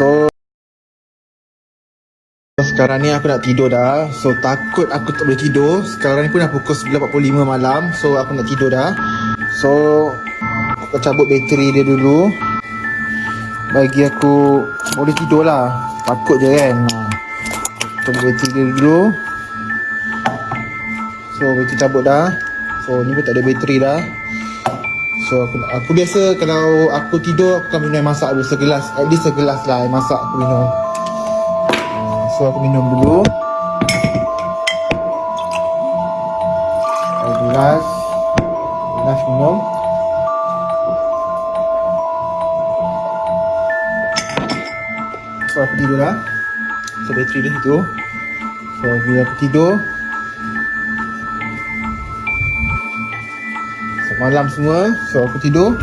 So sekarang ni aku nak tidur dah. So takut aku tak boleh tidur. Sekarang ni pun dah pukul 9.45 malam. So aku nak tidur dah. So Aku cabut bateri dia dulu. Bagi aku Boleh tidur lah. Takut je kan. Ha. Cabut bateri dia dulu. So bateri cabut dah. So ni pun tak ada bateri dah So aku, aku biasa kalau aku tidur aku akan minum air masak dulu segelas At least segelas lah air masak aku minum. Ah, So aku minum dulu. Air gelas. Gelas minum. So aku tidur lah. So bateri dia situ. So bila aku tidur malam semua. So aku tidur